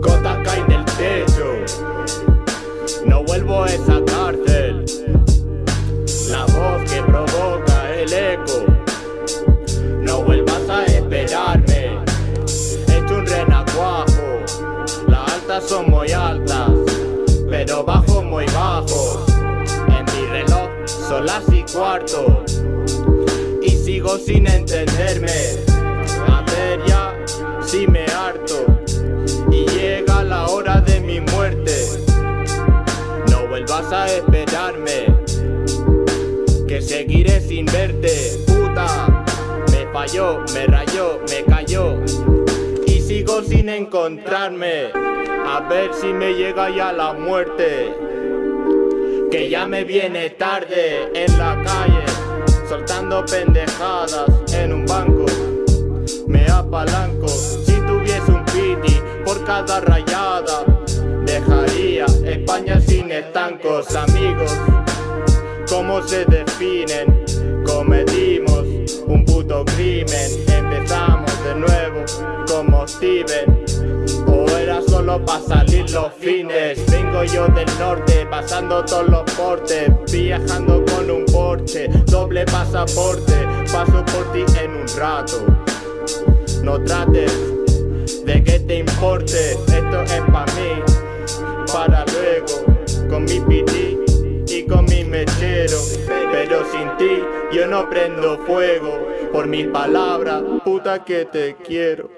Gotas caen del techo. No vuelvo a esa cárcel. La voz que provoca el eco. No vuelvas a esperarme. Hecho un renacuajo. Las altas son son las y cuarto. Y sigo sin entenderme. A ver ya si me harto. Y llega la hora de mi muerte. No vuelvas a esperarme. Que seguiré sin verte, puta. Me falló, me rayó, me cayó. Y sigo sin encontrarme. A ver si me llega ya la muerte. Que ya me viene tarde en la calle. Soltando pendejadas en un banco. Me apalanco. Si tuviese un piti por cada rayada. Dejaría España sin estancos, amigos. ¿Cómo se definen? Cometimos un puto crimen. Empezamos de nuevo como Steven. Solo para salir los fines. Vengo yo del norte, pasando todos los portes. Viajando con un Porsche, doble pasaporte. Paso por ti en un rato. No trates de que te importe. Esto es para mí, para luego. Con mi piti y con mi mechero. Pero sin ti yo no prendo fuego. Por mis palabras, puta que te quiero.